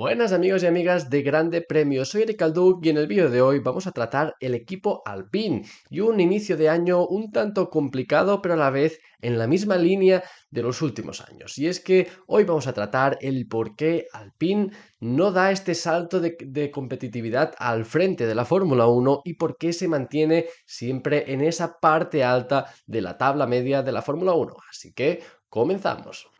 Buenas amigos y amigas de Grande Premio, soy Eric Alduc y en el vídeo de hoy vamos a tratar el equipo Alpine y un inicio de año un tanto complicado pero a la vez en la misma línea de los últimos años. Y es que hoy vamos a tratar el por qué Alpine no da este salto de, de competitividad al frente de la Fórmula 1 y por qué se mantiene siempre en esa parte alta de la tabla media de la Fórmula 1. Así que comenzamos.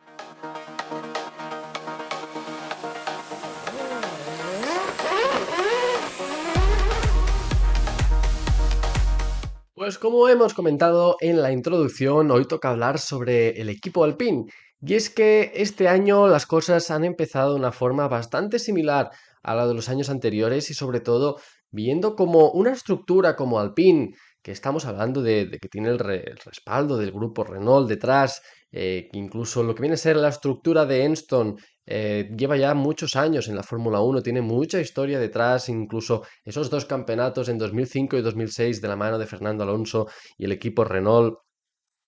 Pues como hemos comentado en la introducción, hoy toca hablar sobre el equipo Alpine. Y es que este año las cosas han empezado de una forma bastante similar a la de los años anteriores y sobre todo viendo como una estructura como Alpine, que estamos hablando de, que tiene el, el, respaldo del grupo Renault detrás, eh, incluso lo que viene a ser la estructura de Enston eh, lleva ya muchos años en la Fórmula 1, tiene mucha historia detrás, incluso esos dos campeonatos en 2005 y 2006 de la mano de Fernando Alonso y el equipo Renault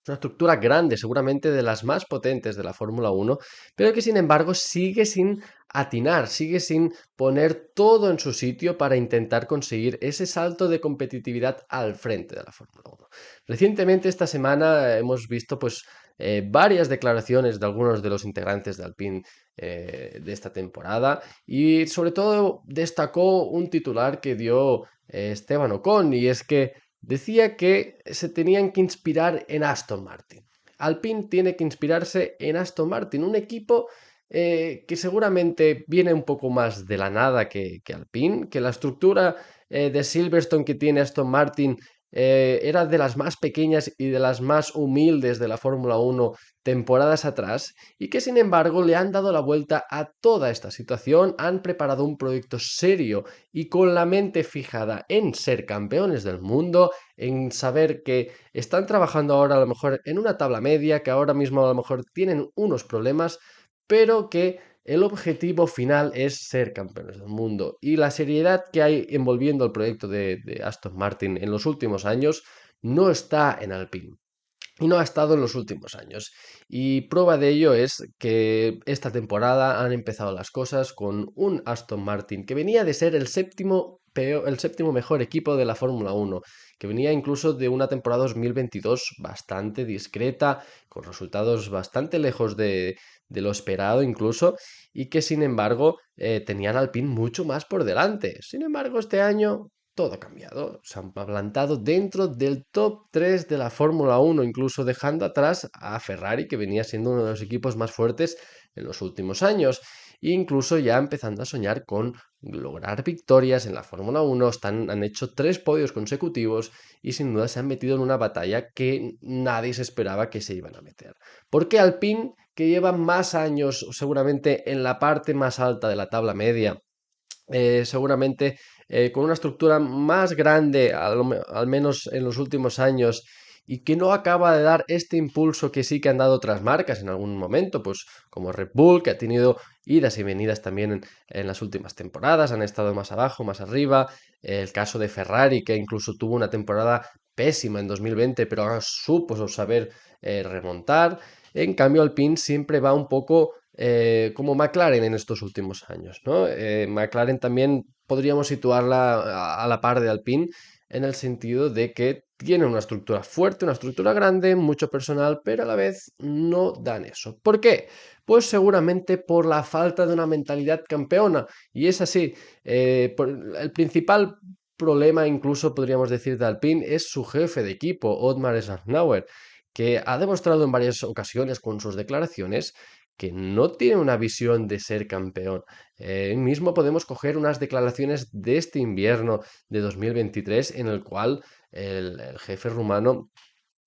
una estructura grande, seguramente de las más potentes de la Fórmula 1, pero que sin embargo sigue sin atinar, sigue sin poner todo en su sitio para intentar conseguir ese salto de competitividad al frente de la Fórmula 1. Recientemente esta semana hemos visto pues eh, varias declaraciones de algunos de los integrantes de Alpine eh, de esta temporada y sobre todo destacó un titular que dio eh, Esteban Ocon y es que decía que se tenían que inspirar en Aston Martin. Alpine tiene que inspirarse en Aston Martin, un equipo que seguramente viene un poco más de la nada que, Alpine, que la estructura de Silverstone que tiene Aston Martin eh, era de las más pequeñas y de las más humildes de la Fórmula 1 temporadas atrás y que sin embargo le han dado la vuelta a toda esta situación, han preparado un proyecto serio y con la mente fijada en ser campeones del mundo, en saber que están trabajando ahora a lo mejor en una tabla media, que ahora mismo a lo mejor tienen unos problemas, pero que el objetivo final es ser campeones del mundo y la seriedad que hay envolviendo el proyecto de, Aston Martin en los últimos años no está en Alpine y no ha estado en los últimos años. Y prueba de ello es que esta temporada han empezado las cosas con un Aston Martin que venía de ser el séptimo, el séptimo mejor equipo de la Fórmula 1, que venía incluso de una temporada 2022 bastante discreta, con resultados bastante lejos de, de lo esperado incluso, y que sin embargo eh, tenían al PIN mucho más por delante. Sin embargo, este año todo ha cambiado. Se han plantado dentro del top 3 de la Fórmula 1, incluso dejando atrás a Ferrari, que venía siendo uno de los equipos más fuertes en los últimos años. E incluso ya empezando a soñar con lograr victorias en la Fórmula 1. Están, han hecho tres podios consecutivos y sin duda se han metido en una batalla que nadie se esperaba que se iban a meter. Porque Alpine, que lleva más años seguramente en la parte más alta de la tabla media, eh, seguramente eh, con una estructura más grande, al, al menos en los últimos años, y que no acaba de dar este impulso que sí que han dado otras marcas en algún momento, pues como Red Bull, que ha tenido idas y venidas también en, las últimas temporadas, han estado más abajo, más arriba, el caso de Ferrari, que incluso tuvo una temporada pésima en 2020, pero ahora supo saber eh, remontar, en cambio Alpine siempre va un poco eh, como McLaren en estos últimos años, ¿no? Eh, McLaren también podríamos situarla a, a la par de Alpine, en el sentido de que tienen una estructura fuerte, una estructura grande, mucho personal, pero a la vez no dan eso. ¿Por qué? Pues seguramente por la falta de una mentalidad campeona. Y es así, eh, el principal problema, incluso podríamos decir, de Alpine es su jefe de equipo, Otmar Scharnauer, que ha demostrado en varias ocasiones con sus declaraciones que no tiene una visión de ser campeón. Eh, mismo podemos coger unas declaraciones de este invierno de 2023 en el cual el, jefe rumano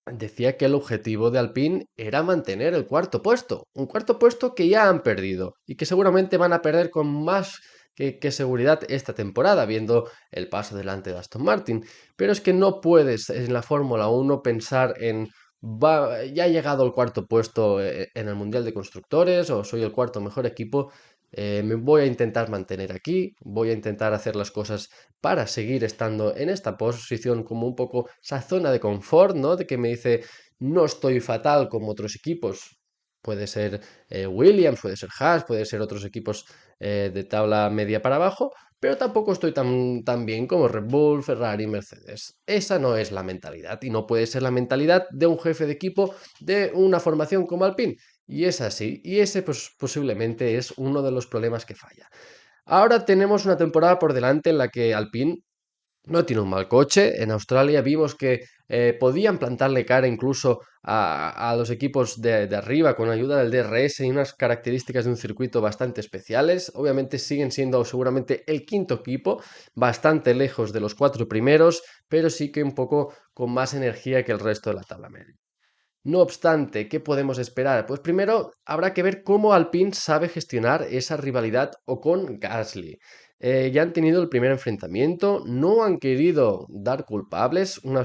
decía que el objetivo de Alpine era mantener el cuarto puesto, un cuarto puesto que ya han perdido y que seguramente van a perder con más que, que, seguridad esta temporada, viendo el paso delante de Aston Martin. Pero es que no puedes en la Fórmula 1 pensar en ya ha llegado el cuarto puesto eh, en el Mundial de Constructores o soy el cuarto mejor equipo, eh, me voy a intentar mantener aquí, voy a intentar hacer las cosas para seguir estando en esta posición como un poco esa zona de confort, ¿no? De que me dice, no estoy fatal como otros equipos, puede ser eh, Williams, puede ser Haas, puede ser otros equipos eh, de tabla media para abajo, pero tampoco estoy tan, tan bien como Red Bull, Ferrari, Mercedes. Esa no es la mentalidad y no puede ser la mentalidad de un jefe de equipo de una formación como Alpine. Y es así, y ese pues, posiblemente es uno de los problemas que falla. Ahora tenemos una temporada por delante en la que Alpine no tiene un mal coche. En Australia vimos que eh, podían plantarle cara incluso a, los equipos de, de, arriba con ayuda del DRS y unas características de un circuito bastante especiales. Obviamente siguen siendo seguramente el quinto equipo, bastante lejos de los cuatro primeros, pero sí que un poco con más energía que el resto de la tabla media. No obstante, ¿qué podemos esperar? Pues primero habrá que ver cómo Alpine sabe gestionar esa rivalidad o con Gasly. Eh, ya han tenido el primer enfrentamiento, no han querido dar culpables, una,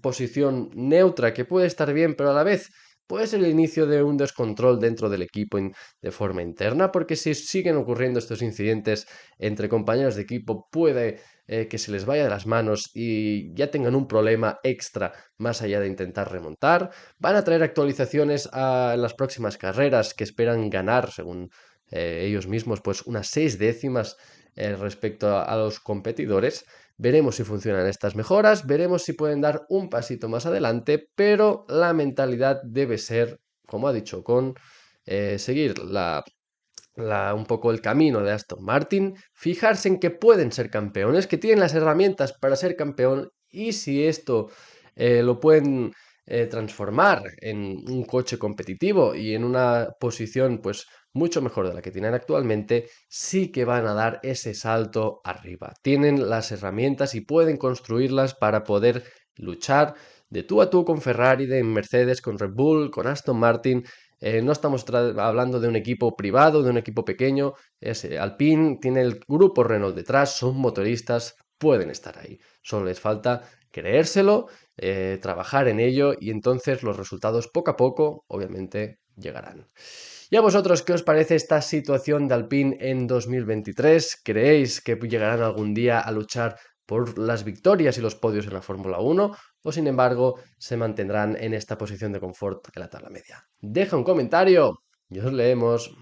posición neutra que puede estar bien, pero a la vez puede ser el inicio de un descontrol dentro del equipo de forma interna, porque si siguen ocurriendo estos incidentes entre compañeros de equipo, puede eh, que se les vaya de las manos y ya tengan un problema extra más allá de intentar remontar. Van a traer actualizaciones a las próximas carreras que esperan ganar, según eh, ellos mismos, pues unas seis décimas eh, respecto a, los competidores. Veremos si funcionan estas mejoras, veremos si pueden dar un pasito más adelante, pero la mentalidad debe ser, como ha dicho Con, eh, seguir la, un poco el camino de Aston Martin, fijarse en que pueden ser campeones, que tienen las herramientas para ser campeón y si esto lo pueden transformar en un coche competitivo y en una posición pues mucho mejor de la que tienen actualmente, sí que van a dar ese salto arriba. Tienen las herramientas y pueden construirlas para poder luchar de tú a tú con Ferrari, de Mercedes, con Red Bull, con Aston Martin. Eh, no estamos hablando de un equipo privado, de un equipo pequeño. Es, eh, Alpine tiene el grupo Renault detrás, son motoristas, pueden estar ahí. Solo les falta creérselo, eh, trabajar en ello y entonces los resultados poco a poco, obviamente, llegarán. ¿Y a vosotros qué os parece esta situación de Alpine en 2023? ¿Creéis que llegarán algún día a luchar por las victorias y los podios en la Fórmula 1 o sin embargo se mantendrán en esta posición de confort en la tabla media? Deja un comentario y os leemos.